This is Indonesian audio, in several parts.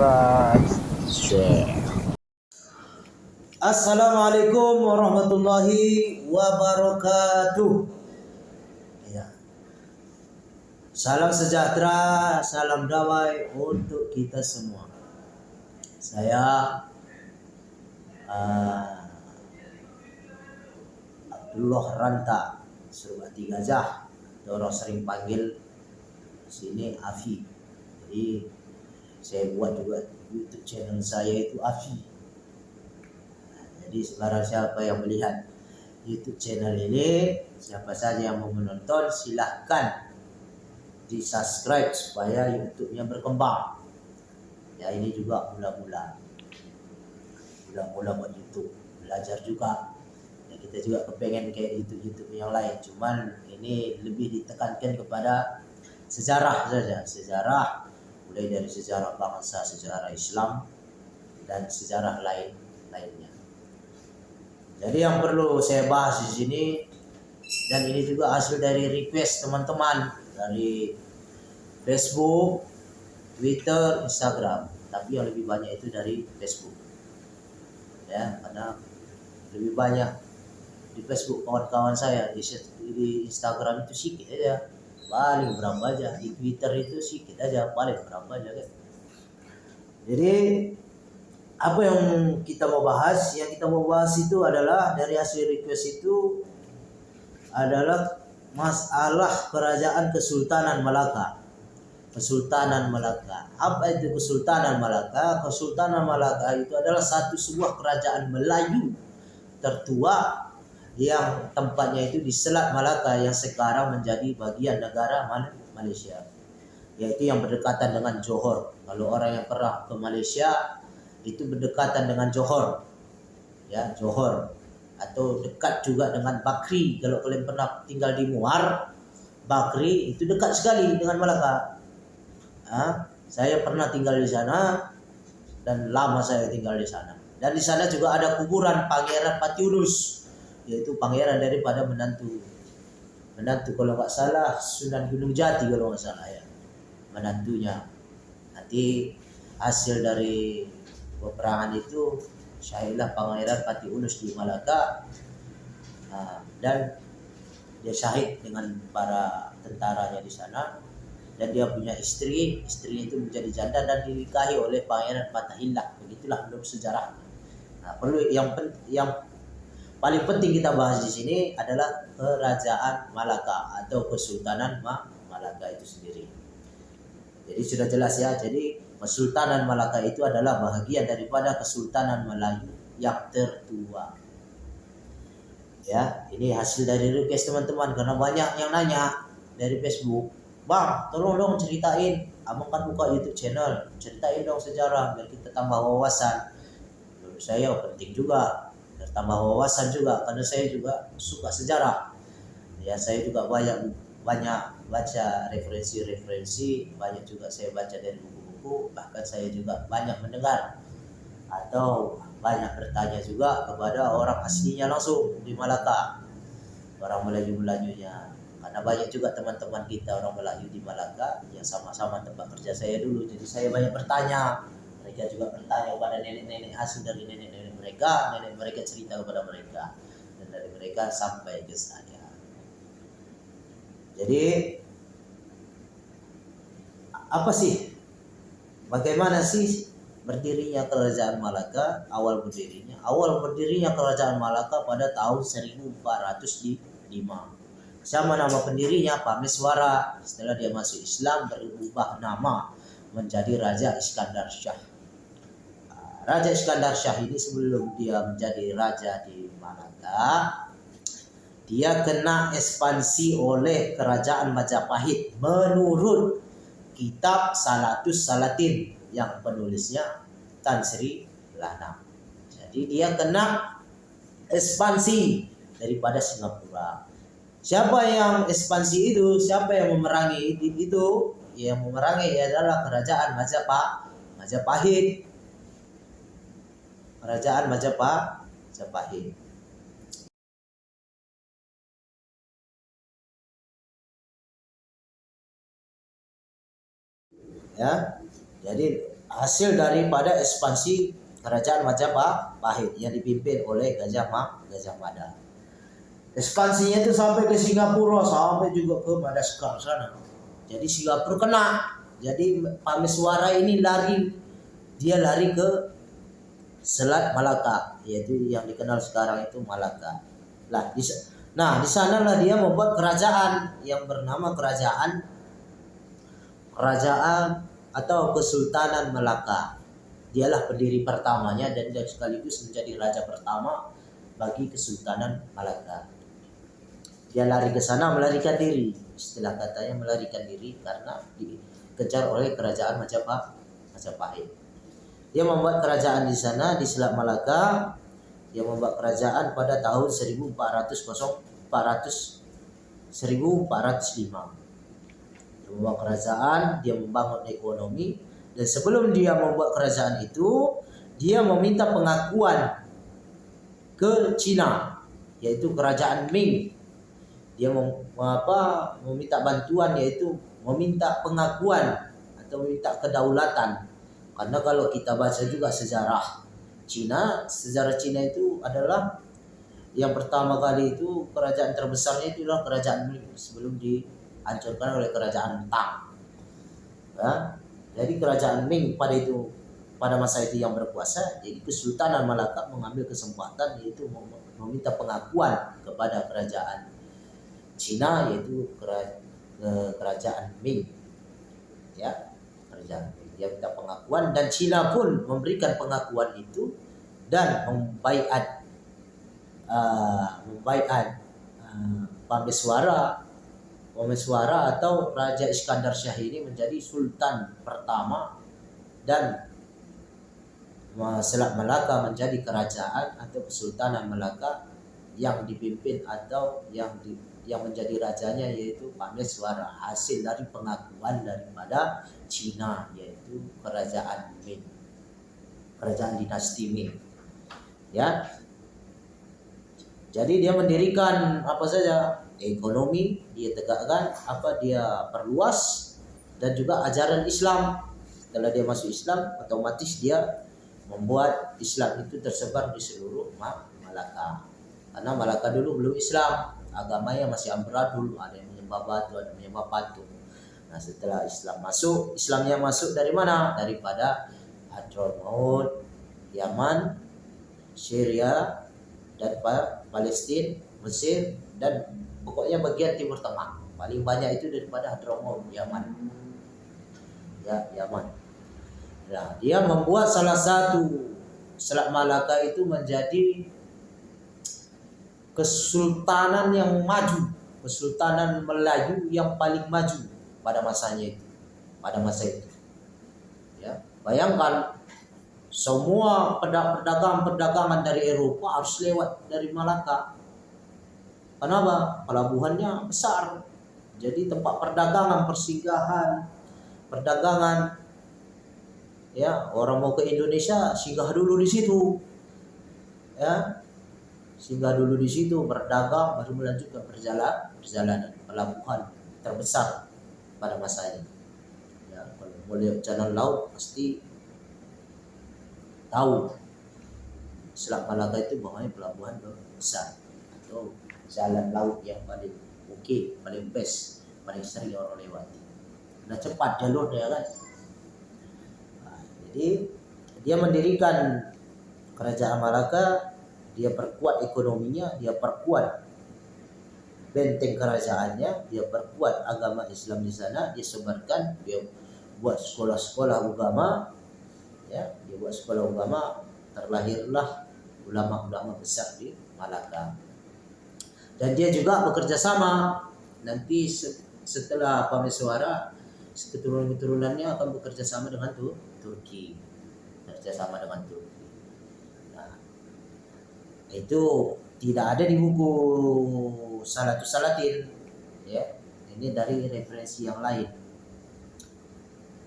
subscribe. Assalamualaikum warahmatullahi wabarakatuh. Ya. Salam sejahtera, salam damai untuk kita semua. Saya uh, Abdullah Ranta, Surbati Gajah, sering panggil sini Afi. Jadi saya buat juga YouTube channel saya itu Afi. Nah, Jadi sekarang siapa yang melihat YouTube channel ini, siapa saja yang mau menonton, silahkan di subscribe supaya YouTube-nya berkembang. Ya ini juga mula-mula, mula-mula buat YouTube, belajar juga. Ya, kita juga kepengen kayak YouTube YouTube yang lain, cuman ini lebih ditekankan kepada sejarah saja, sejarah mulai dari sejarah bangsa, sejarah Islam dan sejarah lain lainnya. Jadi yang perlu saya bahas di sini dan ini juga hasil dari request teman-teman dari Facebook, Twitter, Instagram. Tapi yang lebih banyak itu dari Facebook. Ya, karena lebih banyak di Facebook kawan-kawan saya di, Instagram itu sedikit aja paling berapa aja. Di Twitter itu sedikit aja paling berapa aja kan? Jadi apa yang kita mau bahas? Yang kita mau bahas itu adalah dari hasil request itu adalah masalah kerajaan Kesultanan Malaka. Kesultanan Malaka. Apa itu Kesultanan Malaka? Kesultanan Malaka itu adalah satu sebuah kerajaan Melayu tertua yang tempatnya itu di Selat Malaka yang sekarang menjadi bagian negara Malaysia. Yaitu yang berdekatan dengan Johor. Kalau orang yang pernah ke Malaysia itu berdekatan dengan Johor. Ya Johor. Atau dekat juga dengan Bakri. Kalau kalian pernah tinggal di Muar Bakri itu dekat sekali dengan Malaka. Ha? saya pernah tinggal di sana dan lama saya tinggal di sana. Dan di sana juga ada kuburan Pangeran Patiunus yaitu pangeran daripada menantu. Menantu kalau nggak salah Sunan Gunung Jati kalau nggak salah ya. Menantunya. Nanti hasil dari peperangan itu syahidlah pangeran Pati Unus di Malaka. Nah, dan dia syahid dengan para tentaranya di sana. Dan dia punya istri. Istri itu menjadi janda dan dinikahi oleh pangeran Fatahillah. Begitulah belum sejarah. Nah perlu yang yang paling penting kita bahas di sini adalah kerajaan Malaka atau Kesultanan Malaka itu sendiri. Jadi sudah jelas ya. Jadi Kesultanan Malaka itu adalah bahagian daripada Kesultanan Melayu yang tertua. Ya, ini hasil dari request teman-teman karena banyak yang nanya dari Facebook, "Bang, tolong dong ceritain. Abang kan buka YouTube channel, ceritain dong sejarah biar kita tambah wawasan." Menurut saya penting juga bertambah wawasan juga karena saya juga suka sejarah. Ya saya juga banyak banyak baca referensi-referensi banyak juga saya baca dari buku-buku bahkan saya juga banyak mendengar. Atau banyak bertanya juga kepada orang aslinya langsung di Malaka. Orang Melayu Melayunya. Karena banyak juga teman-teman kita orang Melayu di Malaka yang sama-sama tempat kerja saya dulu. Jadi saya banyak bertanya. Mereka juga bertanya kepada nenek-nenek asli dari nenek-nenek mereka nenek mereka cerita kepada mereka. Dan dari mereka sampai ke saya. Jadi apa sih? Bagaimana sih berdirinya kerajaan Malaka awal berdirinya? Awal berdirinya kerajaan Malaka pada tahun 1405 sama nama pendirinya Pameswara setelah dia masuk Islam berubah nama menjadi Raja Iskandar Shah Raja Iskandar Shah ini sebelum dia menjadi raja di Malaka, dia kena ekspansi oleh kerajaan Majapahit menurut kitab Salatus Salatin yang penulisnya Tan Sri Lanang. Jadi dia kena ekspansi daripada Singapura. Siapa yang ekspansi itu? Siapa yang memerangi itu? Yang memerangi adalah kerajaan. Majapahit Kerajaan Majapahit. Ya, jadi hasil daripada ekspansi kerajaan Majapahit yang dipimpin oleh Gajah Ma, Gajah Mada. Ekspansinya itu sampai ke Singapura, sampai juga ke Madagaskar sana. Jadi Singapura kena. Jadi Pameswara ini lari, dia lari ke Selat Malaka, yaitu yang dikenal sekarang itu Malaka. Nah di sanalah dia membuat kerajaan yang bernama kerajaan kerajaan atau Kesultanan Melaka. Dialah pendiri pertamanya dan dia sekaligus menjadi raja pertama bagi Kesultanan Malaka. Dia lari ke sana melarikan diri. Istilah katanya melarikan diri karena dikejar oleh kerajaan Majapahit. Majapahit. Dia membuat kerajaan di sana di Selat Malaka. Dia membuat kerajaan pada tahun 1400 400 1405 membuat kerajaan, dia membangun ekonomi dan sebelum dia membuat kerajaan itu dia meminta pengakuan ke Cina yaitu kerajaan Ming. Dia mem, apa meminta bantuan yaitu meminta pengakuan atau meminta kedaulatan. Karena kalau kita baca juga sejarah Cina, sejarah Cina itu adalah yang pertama kali itu kerajaan terbesarnya itu adalah kerajaan Ming sebelum di dihancurkan oleh kerajaan Tang. Ya. Jadi kerajaan Ming pada itu pada masa itu yang berkuasa, jadi Kesultanan Malaka mengambil kesempatan yaitu meminta pengakuan kepada kerajaan Cina yaitu kerajaan Ming. Ya, kerajaan. Dia minta pengakuan dan Cina pun memberikan pengakuan itu dan membaiat uh, membaiat uh, Pameswara Pemeswara atau Raja Iskandar Syah ini menjadi sultan pertama dan Selat Melaka menjadi kerajaan atau kesultanan Melaka yang dipimpin atau yang yang menjadi rajanya yaitu Pameswara hasil dari pengakuan daripada Cina yaitu kerajaan Ming. Kerajaan dinasti Ming. Ya. Jadi dia mendirikan apa saja ekonomi dia tegakkan apa dia perluas dan juga ajaran Islam. Setelah dia masuk Islam otomatis dia membuat Islam itu tersebar di seluruh Malaka. Karena Malaka dulu belum Islam agamanya masih amburadul ada yang menyembah batu ada yang menyembah patung. Nah setelah Islam masuk Islamnya masuk dari mana? Daripada Hadramaut Yaman Syria dan Palestina Mesir dan pokoknya bagian timur tengah. Paling banyak itu daripada Hadramaut Yaman. Ya Yaman. Nah dia membuat salah satu Selat Malaka itu menjadi kesultanan yang maju kesultanan Melayu yang paling maju pada masanya itu pada masa itu ya bayangkan semua pedagang-pedagangan dari Eropa harus lewat dari Malaka Kenapa? Pelabuhannya besar. Jadi tempat perdagangan, persinggahan, perdagangan. Ya, orang mau ke Indonesia singgah dulu di situ. Ya. Singgah dulu di situ berdagang baru melanjutkan perjalanan perjalanan pelabuhan terbesar pada masa ini. Ya, kalau lihat jalan laut pasti tahu Selat Malaka itu bawahnya pelabuhan besar atau jalan laut yang paling oke, paling best, paling sering orang lewati. Nah cepat jalurnya kan. Nah, jadi dia mendirikan kerajaan Malaka, dia perkuat ekonominya, dia perkuat benteng kerajaannya, dia perkuat agama Islam di sana, dia sebarkan, dia buat sekolah-sekolah agama, ya, dia buat sekolah agama, terlahirlah ulama-ulama besar di Malaka. Dan dia juga bekerja sama. Nanti setelah Pameswara keturunan-keturunannya akan bekerja sama dengan Turki. Bekerja sama dengan Turki itu tidak ada di buku Salatus Salatin ya. Ini dari referensi yang lain.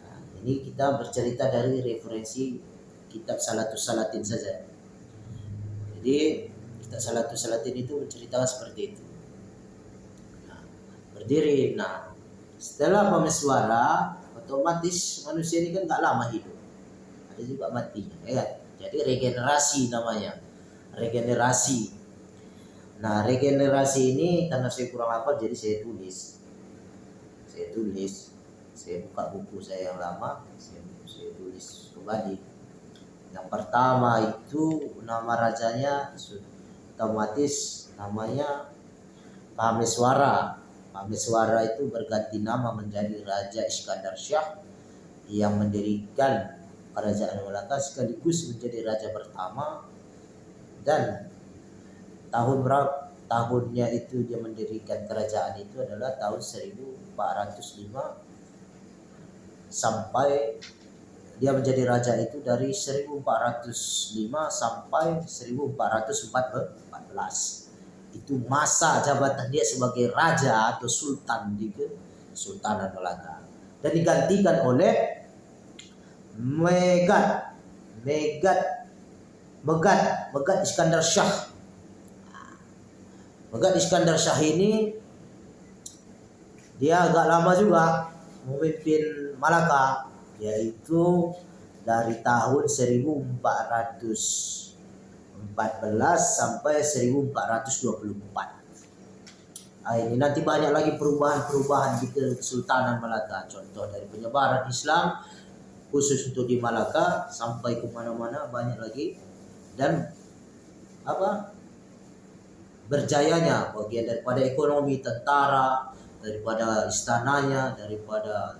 Nah, ini kita bercerita dari referensi kitab Salatus Salatin saja. Jadi kita salatu salatin itu menceritakan seperti itu. Nah, berdiri. Nah setelah pemeswara otomatis manusia ini kan tak lama hidup. Ada juga matinya ya kan? jadi regenerasi namanya regenerasi. Nah regenerasi ini karena saya kurang hafal jadi saya tulis. Saya tulis. Saya buka buku saya yang lama saya, saya tulis kembali. Yang pertama itu nama rajanya otomatis namanya Pameswara. Pameswara itu berganti nama menjadi Raja Iskandar Syah yang mendirikan kerajaan Melaka sekaligus menjadi raja pertama dan tahun berapa tahunnya itu dia mendirikan kerajaan itu adalah tahun 1405 sampai dia menjadi raja itu dari 1405 sampai 1414 itu masa jabatan dia sebagai raja atau sultan di Sultanan Melaka. Dan digantikan oleh Megat. Megat Megat Megat Iskandar Shah Megat Iskandar Shah ini dia agak lama juga memimpin Malaka yaitu dari tahun 1400 14 sampai 1424. Nah, ini nanti banyak lagi perubahan-perubahan di Kesultanan Malaka. Contoh dari penyebaran Islam khusus untuk di Malaka sampai ke mana-mana banyak lagi dan apa berjayanya bagian daripada ekonomi tentara daripada istananya daripada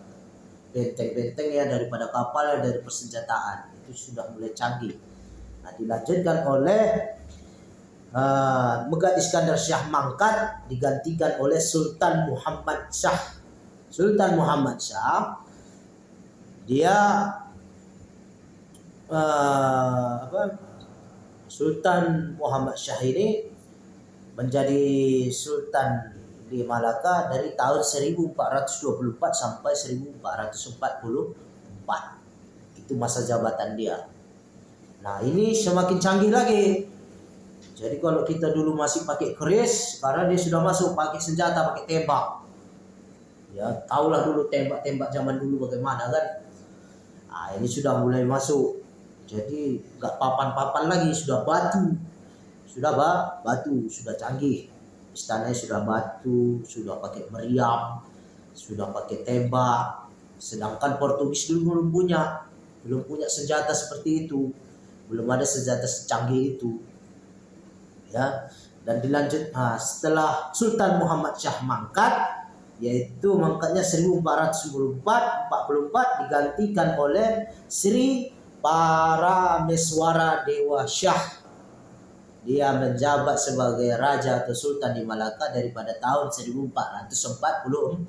benteng-bentengnya daripada kapalnya dari persenjataan itu sudah mulai canggih Nah, dilanjutkan oleh uh, Megah Iskandar Syah Mangkat digantikan oleh Sultan Muhammad Syah. Sultan Muhammad Syah dia uh, apa? Sultan Muhammad Syah ini menjadi sultan di Malaka dari tahun 1424 sampai 1444. Itu masa jabatan dia. Nah ini semakin canggih lagi. Jadi kalau kita dulu masih pakai keris, sekarang dia sudah masuk pakai senjata, pakai tembak. Ya, tahulah dulu tembak-tembak zaman dulu bagaimana kan. Nah, ini sudah mulai masuk. Jadi nggak papan-papan lagi, sudah batu. Sudah bah, batu, sudah canggih. Istananya sudah batu, sudah pakai meriam, sudah pakai tembak. Sedangkan Portugis dulu belum punya, belum punya senjata seperti itu belum ada senjata secanggih itu ya dan dilanjut nah, setelah Sultan Muhammad Syah mangkat yaitu mangkatnya 1444 44 digantikan oleh Sri Parameswara Dewa Syah. Dia menjabat sebagai raja atau sultan di Malaka daripada tahun 1444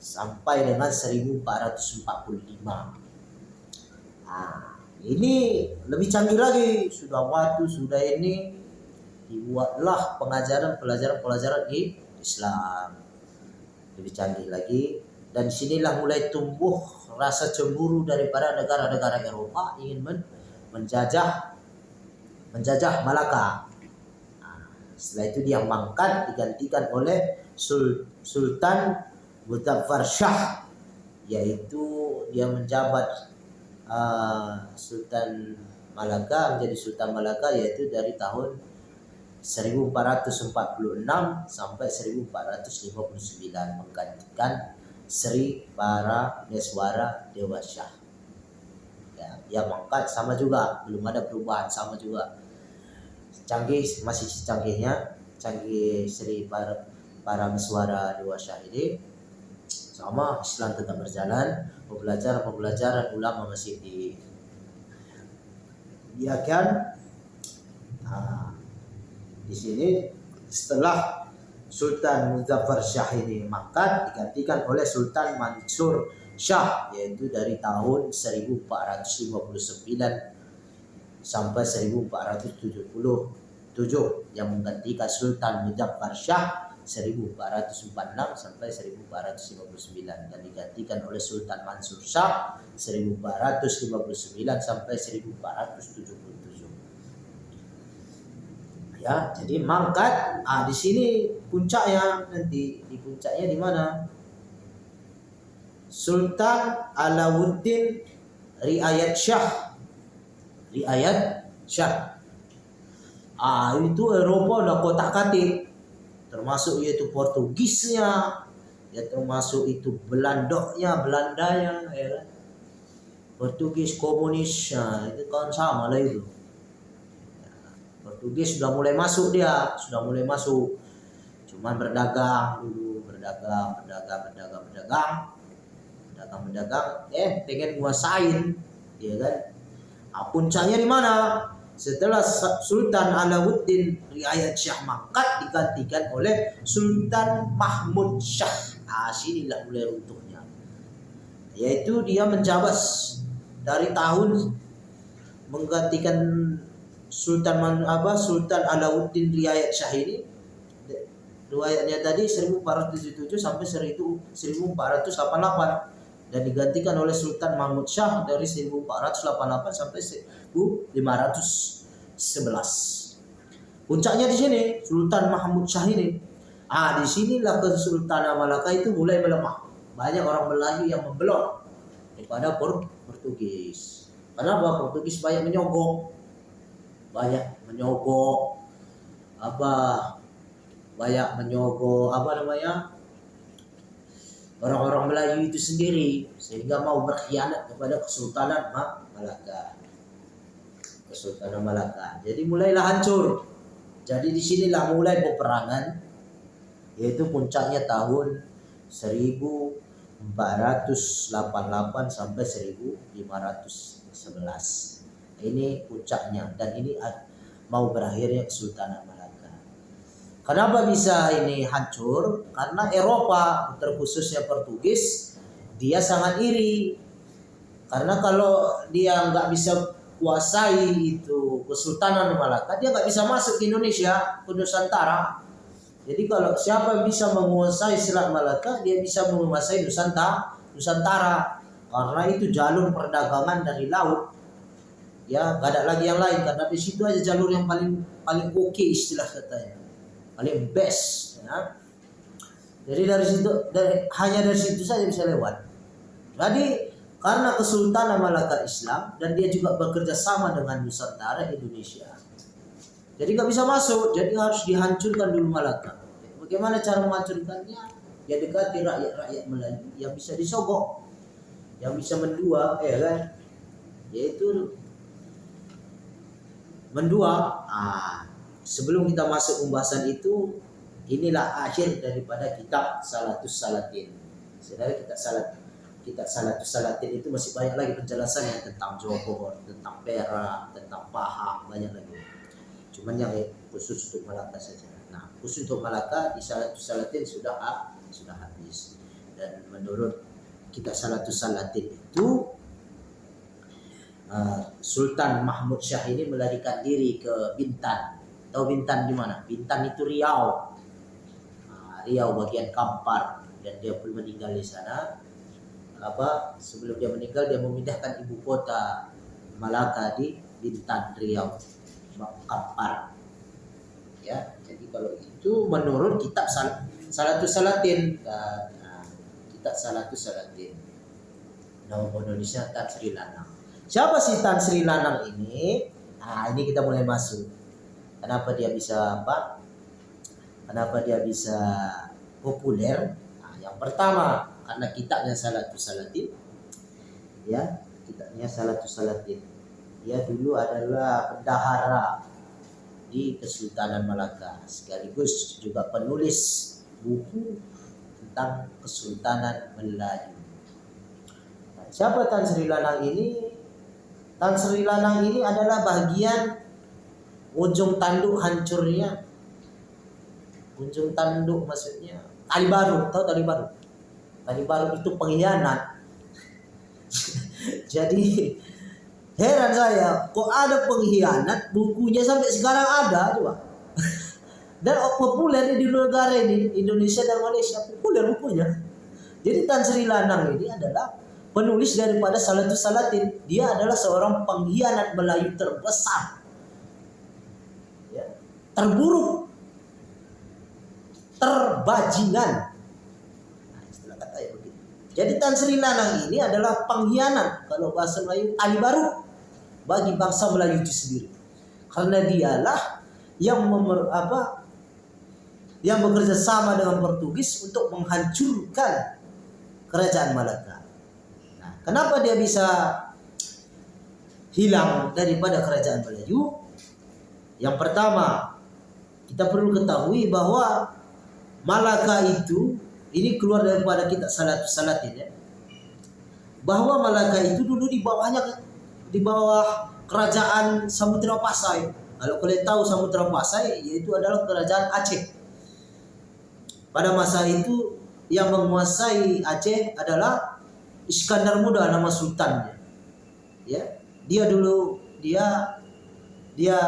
sampai dengan 1445 nah, ini lebih canggih lagi. Sudah waktu sudah ini dibuatlah pengajaran pelajaran pelajaran di Islam. Lebih canggih lagi dan sinilah mulai tumbuh rasa cemburu daripada negara-negara Eropa ingin men menjajah menjajah Malaka. Nah, setelah itu dia mangkat digantikan oleh Sul Sultan Muzaffar Shah yaitu dia menjabat uh, Sultan Malaka menjadi Sultan Malaka yaitu dari tahun 1446 sampai 1459 menggantikan Sri Para Neswara Dewa Syah. Ya, ya mangkat sama juga, belum ada perubahan sama juga. Canggih masih canggihnya, canggih Sri Para Para Neswara Dewa Syah ini sama Islam tetap berjalan pembelajaran-pembelajaran ulama masih di kan nah, di sini setelah Sultan Muzaffar Shah ini maka digantikan oleh Sultan Mansur Shah yaitu dari tahun 1459 sampai 1477 yang menggantikan Sultan Muzaffar Shah 1446 sampai 1459 dan digantikan oleh Sultan Mansur Shah 1459 sampai 1477. Ya, jadi mangkat ah di sini puncaknya nanti di puncaknya di mana? Sultan Alauddin riayat Syah. Riayat Syah. Ah, itu Eropa udah kotak-katik. Termasuk yaitu Portugisnya, ya termasuk itu Belandonya, Belandanya, ya kan? Portugis komunis, nah, itu kan sama lah itu. Portugis sudah mulai masuk dia, sudah mulai masuk. Cuman berdagang dulu, berdagang, berdagang, berdagang, berdagang, berdagang, berdagang. Eh, pengen nguasain, ya kan? Nah, puncaknya di mana? Setelah Sultan Alauddin Riayat Syah Mangkat digantikan oleh Sultan Mahmud Syah. Nah, sinilah mulai runtuhnya. Yaitu dia menjabat dari tahun menggantikan Sultan Man, apa Sultan Alauddin Riayat Syah ini riwayatnya tadi 1477 sampai 1488 dan digantikan oleh Sultan Mahmud Syah dari 1488 sampai 1511. Puncaknya di sini Sultan Mahmud Syah ini. Ah, di sinilah Kesultanan Malaka itu mulai melemah. Banyak orang Melayu yang membelot daripada Portugis. Kenapa Portugis banyak menyogok? Banyak menyogok apa banyak menyogok apa namanya orang-orang Melayu itu sendiri sehingga mau berkhianat kepada Kesultanan Malaka. Kesultanan Malaka. Jadi mulailah hancur. Jadi di sinilah mulai peperangan yaitu puncaknya tahun 1488 sampai 1511. Ini puncaknya dan ini mau berakhirnya Kesultanan Malaka. Kenapa bisa ini hancur? Karena Eropa, terkhususnya Portugis, dia sangat iri. Karena kalau dia nggak bisa kuasai itu Kesultanan Malaka, dia nggak bisa masuk ke Indonesia, ke Nusantara. Jadi kalau siapa bisa menguasai Selat Malaka, dia bisa menguasai Nusantara, Nusantara. Karena itu jalur perdagangan dari laut. Ya, nggak ada lagi yang lain karena di situ aja jalur yang paling paling oke okay istilah katanya. Paling best, ya. Jadi dari situ dari hanya dari situ saja bisa lewat. Jadi karena Kesultanan Malaka Islam dan dia juga bekerja sama dengan Nusantara Indonesia. Jadi nggak bisa masuk, jadi harus dihancurkan dulu Malaka. Bagaimana cara menghancurkannya? Ya dekati rakyat-rakyat Melayu yang bisa disogok, yang bisa mendua, ya kan? Yaitu mendua. Ah, sebelum kita masuk pembahasan itu, inilah akhir daripada kitab Salatus Salatin. Saudara kita salat kita Salatus Salatin itu masih banyak lagi penjelasan yang tentang Johor, tentang Perak, tentang Pahang, banyak lagi. Cuman yang khusus untuk Malaka saja. Nah, khusus untuk Malaka di Salatus Salatin sudah sudah habis. Dan menurut kita Salatus Salatin itu uh, Sultan Mahmud Syah ini melarikan diri ke Bintan. Tahu Bintan di mana? Bintan itu Riau. Uh, Riau bagian Kampar. Dan dia pun meninggal di sana. Apa? Sebelum dia meninggal dia memindahkan ibu kota Malaka di Bintan Riau. Kampar. Ya jadi kalau itu menurut kitab Sal Salatus Salatin. Nah, kitab Salatus Salatin. Nama Indonesia Tan Sri Lanang siapa sih Tan Sri Lanang ini? Nah ini kita mulai masuk. Kenapa dia bisa apa? Kenapa dia bisa populer? Nah, yang pertama karena kitabnya Salatus Salatin. Ya kitabnya Salatus Salatin. Dia dulu adalah bendahara di Kesultanan Malaka sekaligus juga penulis buku tentang Kesultanan Melayu. Nah, siapa Tan Sri Lanang ini? Tan Sri Lanang ini adalah bagian ujung tanduk hancurnya. Ujung tanduk maksudnya tali baru, tahu tali baru? Tadi baru itu pengkhianat. Jadi heran saya, kok ada pengkhianat bukunya sampai sekarang ada coba. Dan populer di negara ini, Indonesia dan Malaysia populer bukunya. Jadi Tan Sri Lanang ini adalah penulis daripada Salatus Salatin. Dia adalah seorang pengkhianat Melayu terbesar. Ya, terburuk. Terbajingan Jadi Tan Sri Nanang ini adalah pengkhianat kalau bahasa Melayu Ali baru bagi bangsa Melayu itu sendiri. Karena dialah yang memer, apa yang bekerja sama dengan Portugis untuk menghancurkan kerajaan Malaka. Kenapa dia bisa hilang daripada kerajaan Melayu? Yang pertama, kita perlu ketahui bahwa Malaka itu ini keluar daripada kita salat salat ini. Ya. Bahwa Malaka itu dulu di bawahnya di bawah kerajaan Samudra Pasai. Kalau kalian tahu Samudra Pasai yaitu adalah kerajaan Aceh. Pada masa itu yang menguasai Aceh adalah Iskandar Muda nama sultannya. Ya, dia dulu dia dia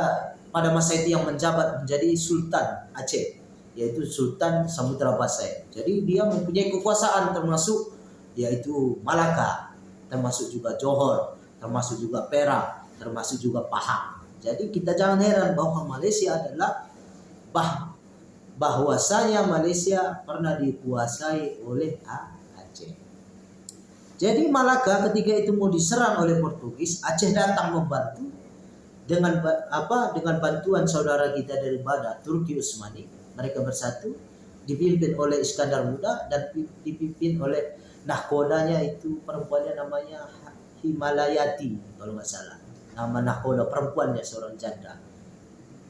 pada masa itu yang menjabat menjadi Sultan Aceh yaitu Sultan Samudra Pasai. Jadi dia mempunyai kekuasaan termasuk yaitu Malaka, termasuk juga Johor, termasuk juga Perak, termasuk juga Pahang. Jadi kita jangan heran bahwa Malaysia adalah bah bahwasanya Malaysia pernah dikuasai oleh Aceh. Jadi Malaka ketika itu mau diserang oleh Portugis, Aceh datang membantu dengan apa dengan bantuan saudara kita dari mana Turki Utsmani mereka bersatu dipimpin oleh Iskandar Muda dan dipimpin oleh nahkodanya itu perempuannya namanya Himalayati kalau nggak salah. Nama nahkoda perempuannya seorang janda.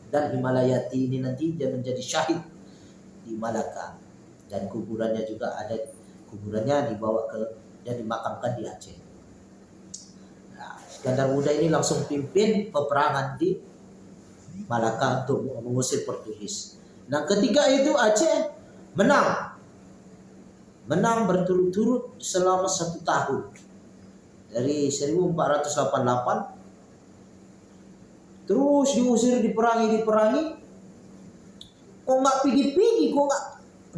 Dan Himalayati ini nanti dia menjadi syahid di Malaka dan kuburannya juga ada kuburannya dibawa ke dan dimakamkan di Aceh Iskandar Muda ini langsung pimpin peperangan di Malaka untuk mengusir Portugis. Nah ketika itu Aceh menang. Menang berturut-turut selama satu tahun. Dari 1488 terus diusir diperangi diperangi kok nggak pigi-pigi kok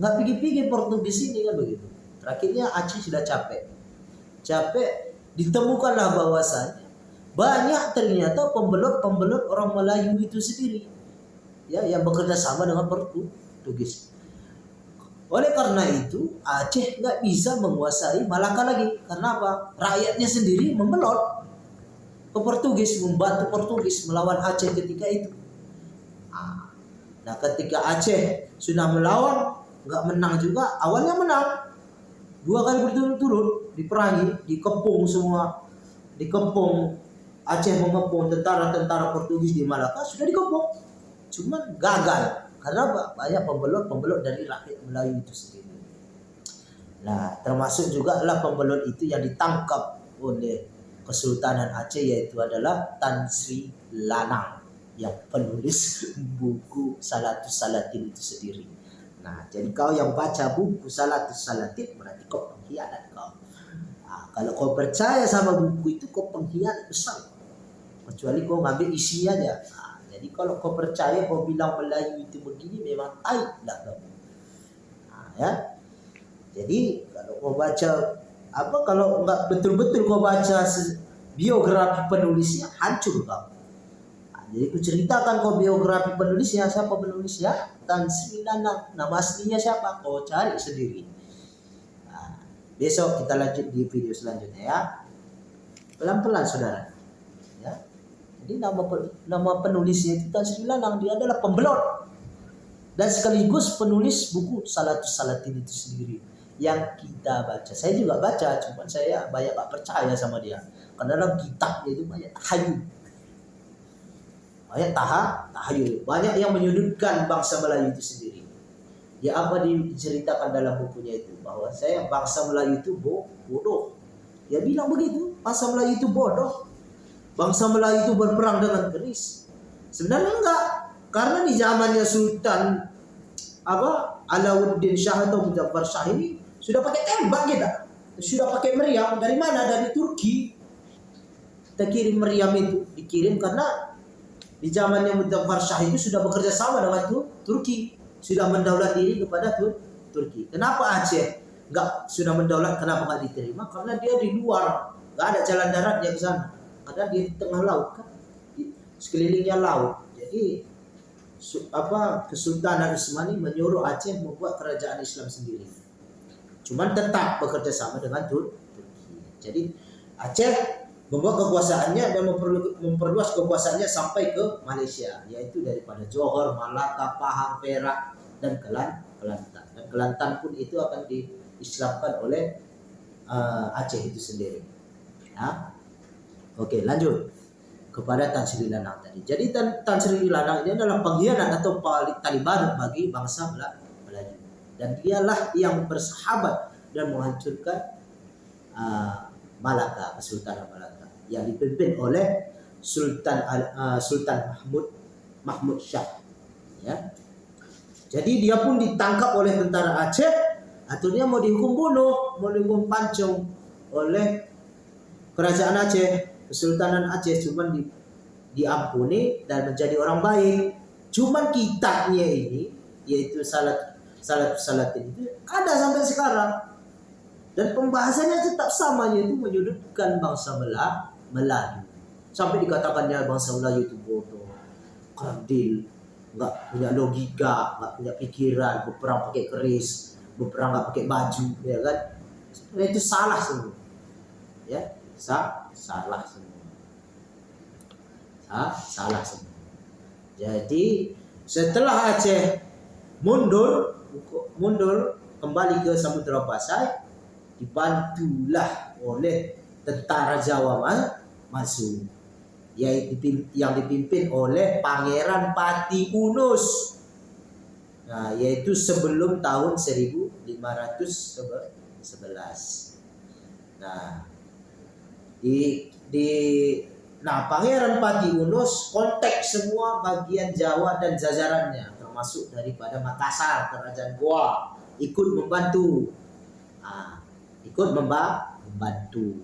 nggak pigi-pigi Portugis ini kan begitu terakhirnya Aceh sudah capek capek ditemukanlah bahwasannya banyak ternyata pembelot-pembelot orang Melayu itu sendiri ya yang bekerja sama dengan Portugis. Oleh karena itu Aceh nggak bisa menguasai Malaka lagi. Karena apa? Rakyatnya sendiri membelot ke Portugis, membantu Portugis melawan Aceh ketika itu. Ah. Nah ketika Aceh sudah melawan nggak menang juga, awalnya menang dua kali berturut-turut diperangi, dikepung semua, dikepung Aceh mengepung tentara-tentara Portugis di Malaka sudah dikepung. Cuman gagal karena banyak pembelot-pembelot dari rakyat Melayu itu sendiri. Nah, termasuk juga lah pembelot itu yang ditangkap oleh Kesultanan Aceh yaitu adalah Tan Sri Lanang yang penulis buku Salatus Salatin itu sendiri. Nah, jadi kau yang baca buku Salatus Salatin berarti kau pengkhianat kau. Nah, kalau kau percaya sama buku itu kau pengkhianat besar. Kecuali kau ngambil isi aja. Nah, jadi kalau kau percaya kau bilang Melayu itu begini memang taib lah kau. Nah, ya. Jadi kalau kau baca apa kalau nggak betul-betul kau baca biografi penulisnya hancur kau jadi aku ceritakan kau biografi penulisnya siapa penulisnya? Tan Sri Nanang nama aslinya siapa? Kau cari sendiri. Nah, besok kita lanjut di video selanjutnya ya. Pelan-pelan saudara. Jadi nama nama penulisnya itu Tan Sri Lanang dia adalah pembelot dan sekaligus penulis buku Salatus Salatin itu sendiri yang kita baca. Saya juga baca, cuma saya banyak gak percaya sama dia. Karena dalam kitabnya itu banyak tahayul. Banyak taha, tahayul. Banyak yang menyudutkan bangsa Melayu itu sendiri. Ya apa diceritakan dalam bukunya itu bahwa saya bangsa Melayu itu bodoh. Dia bilang begitu, bangsa Melayu itu bodoh bangsa Melayu itu berperang dengan keris. Sebenarnya enggak, karena di zamannya Sultan apa Alauddin Shah atau Muzaffar Shah ini sudah pakai tembak kita, sudah pakai meriam dari mana? Dari Turki. Kita kirim meriam itu dikirim karena di zamannya Muzaffar Shah itu sudah bekerja sama dengan Turki, sudah mendaulat diri kepada Turki. Kenapa Aceh enggak sudah mendaulat? Kenapa enggak diterima? Karena dia di luar, enggak ada jalan darat yang sana ada di tengah laut kan di sekelilingnya laut jadi apa Kesultanan Utsmani menyuruh Aceh membuat kerajaan Islam sendiri cuman tetap bekerja sama dengan Turki. Jadi Aceh membuat kekuasaannya dan memperluas kekuasaannya sampai ke Malaysia, yaitu daripada Johor, Malaka, Pahang, Perak, dan Kelantan. Dan Kelantan pun itu akan diislamkan oleh uh, Aceh itu sendiri. Ya. Oke, lanjut kepada Tan Sri Lanang tadi. Jadi Tan, Tan Sri Lanang ini adalah pengkhianat atau tali baru bagi bangsa Melayu. Dan dialah yang bersahabat dan menghancurkan uh, Malaka, Kesultanan Malaka yang dipimpin oleh Sultan uh, Sultan Mahmud Mahmud Shah. Ya. Jadi dia pun ditangkap oleh tentara Aceh, akhirnya mau dihukum bunuh, mau dihukum pancung oleh kerajaan Aceh. Kesultanan Aceh cuma di, diampuni dan menjadi orang baik. Cuman kitabnya ini yaitu salat salat salat itu ada sampai sekarang dan pembahasannya tetap sama yaitu menyudutkan bangsa Melayu sampai dikatakannya bangsa Melayu itu bodoh. Kerdil nggak punya logika nggak punya pikiran. Berperang pakai keris. Berperang nggak pakai baju ya kan? Itu salah semua. Ya Sa salah semua. Sa salah semua. Jadi setelah Aceh mundur mundur kembali ke Samudra Pasai dibantulah oleh tentara Jawa yaitu yang dipimpin oleh Pangeran Pati Unus. Nah, yaitu sebelum tahun 1511. Nah, di di nah Pangeran Pati Unus kontak semua bagian Jawa dan jajarannya termasuk daripada Makassar kerajaan Goa ikut membantu nah, ikut membantu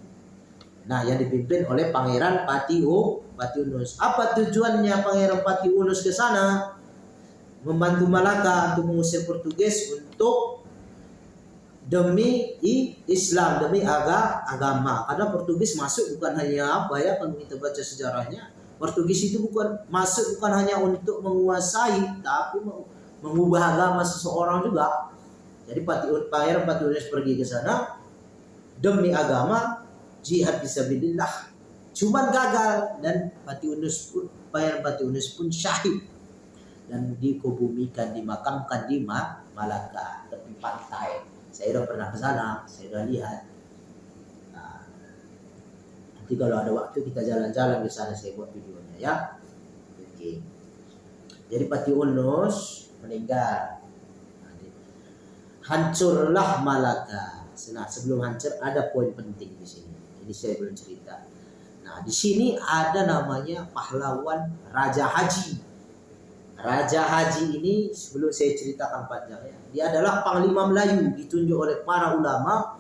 nah yang dipimpin oleh Pangeran Pati U Pati Unus apa tujuannya Pangeran Pati Unus ke sana membantu Malaka untuk mengusir Portugis untuk demi Islam, demi aga, agama. Karena Portugis masuk bukan hanya apa ya kalau kita baca sejarahnya, Portugis itu bukan masuk bukan hanya untuk menguasai, tapi mengubah agama seseorang juga. Jadi Pati Pangeran Patiunis pergi ke sana demi agama, jihad fisabilillah. Cuman gagal dan Patiunus pun Pangeran Patiunus pun syahid. Dan dikubumikan dimakamkan di Malaka tepi pantai. Saya udah pernah ke sana saya udah lihat. Nah, nanti kalau ada waktu kita jalan-jalan di sana saya buat videonya ya. Oke jadi Pati Unus meninggal. Hancurlah Malaka. Nah sebelum hancur ada poin penting di sini ini saya belum cerita nah di sini ada namanya pahlawan Raja Haji Raja Haji ini sebelum saya ceritakan panjangnya, dia adalah panglima Melayu ditunjuk oleh para ulama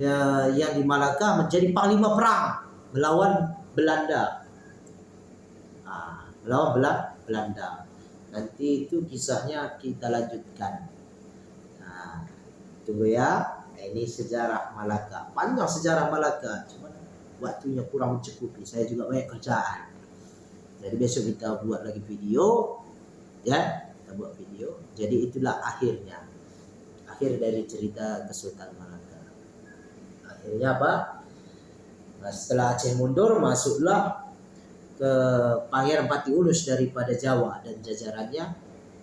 ya, yang di Malaka menjadi panglima perang melawan Belanda. Nah, melawan Belanda. Nanti itu kisahnya kita lanjutkan. Nah, tunggu ya. Ini sejarah Malaka. Panjang sejarah Malaka, cuma waktunya kurang mencukupi. Saya juga banyak kerjaan. Jadi besok kita buat lagi video, ya, kita buat video. Jadi itulah akhirnya, akhir dari cerita Kesultanan Malaka. Akhirnya apa? Nah, setelah Aceh mundur, masuklah ke Pangeran Pati Ulus daripada Jawa dan jajarannya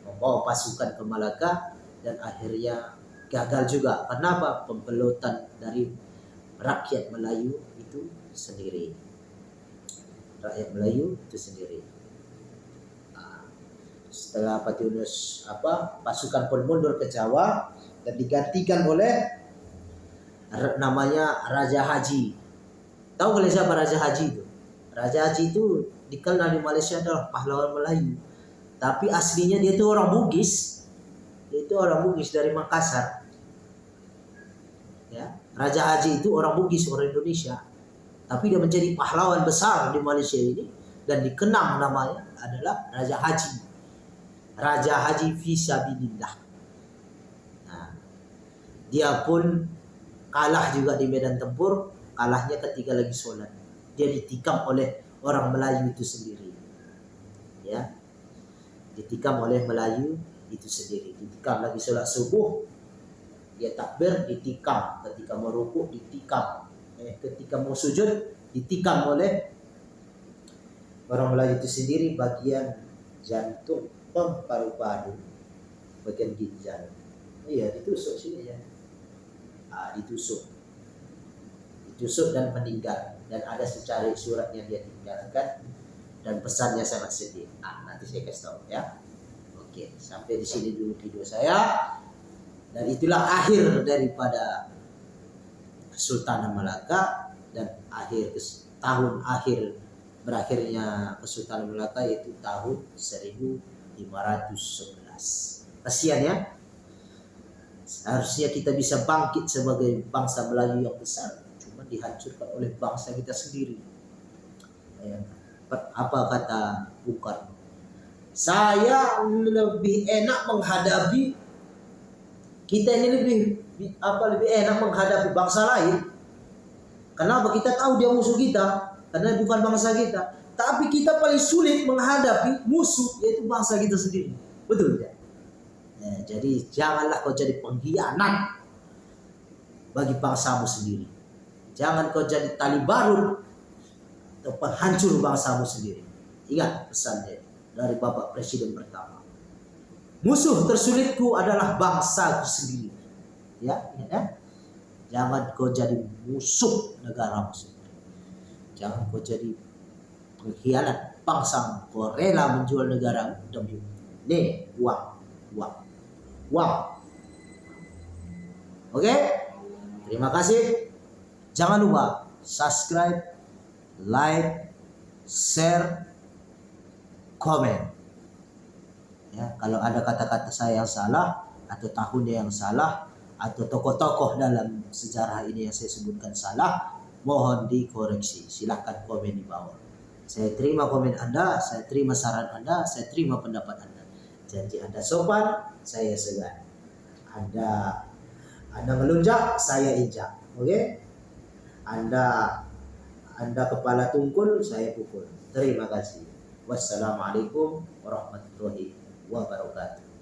membawa pasukan ke Malaka dan akhirnya gagal juga. Kenapa? Pembelotan dari rakyat Melayu itu sendiri rakyat Melayu itu sendiri. Nah, setelah Patiunus apa pasukan pun mundur ke Jawa dan digantikan oleh namanya Raja Haji. Tahu kalian siapa Raja Haji itu? Raja Haji itu dikenal di Malaysia adalah pahlawan Melayu. Tapi aslinya dia itu orang Bugis. Dia itu orang Bugis dari Makassar. Raja Haji itu orang Bugis, orang Indonesia tapi dia menjadi pahlawan besar di Malaysia ini dan dikenang namanya adalah Raja Haji. Raja Haji Fisabilillah. Nah, dia pun kalah juga di medan tempur, kalahnya ketika lagi sholat. Dia ditikam oleh orang Melayu itu sendiri. Ya. Ditikam oleh Melayu itu sendiri. Ditikam lagi sholat subuh. Dia takbir ditikam ketika mau rukuk ditikam eh, ketika mau sujud ditikam oleh orang Melayu itu sendiri bagian jantung paru-paru. Bagian ginjal. Iya ditusuk sini ya. Ah, ditusuk. Ditusuk dan meninggal. Dan ada secari surat yang dia tinggalkan dan pesannya sangat sedih. Ah nanti saya kasih tahu ya. Oke sampai di sini dulu video saya dan itulah akhir daripada Sultan Malaka dan akhir tahun akhir berakhirnya Kesultanan Melaka yaitu tahun 1511. Kasihan ya. Seharusnya kita bisa bangkit sebagai bangsa Melayu yang besar, cuma dihancurkan oleh bangsa kita sendiri. Apa kata Bung Karno? Saya lebih enak menghadapi kita ini lebih apa lebih enak menghadapi bangsa lain. Kenapa kita tahu dia musuh kita? karena bukan bangsa kita. Tapi kita paling sulit menghadapi musuh yaitu bangsa kita sendiri. Betul? Ya, jadi janganlah kau jadi pengkhianat bagi bangsamu sendiri. Jangan kau jadi tali baru atau penghancur bangsamu sendiri. Ingat pesannya dari Bapak Presiden pertama. Musuh tersulitku adalah bangsaku sendiri. Ya, ya. Jangan kau jadi musuh negara musuh. Jangan kau jadi pengkhianat bangsa kau rela menjual negara demi ini uang uang uang. Oke? Terima kasih. Jangan lupa subscribe like share komen ya kalau ada kata-kata saya yang salah atau tahunnya yang salah atau tokoh-tokoh dalam sejarah ini yang saya sebutkan salah mohon dikoreksi. Silahkan komen di bawah. Saya terima komen Anda, saya terima saran Anda, saya terima pendapat Anda. Janji Anda sopan, saya segan. Anda Anda melunjak, saya injak. Oke? Okay? Anda Anda kepala tungkul, saya pukul. Terima kasih. Wassalamualaikum warahmatullahi wabarakatuh.